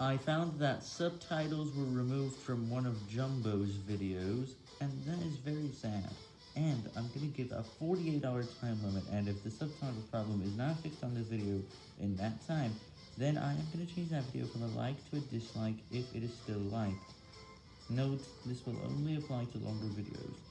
I found that subtitles were removed from one of Jumbo's videos, and that is very sad. And I'm going to give a 48 hour time limit, and if the subtitle problem is not fixed on this video in that time, then I am going to change that video from a like to a dislike if it is still liked. Note, this will only apply to longer videos.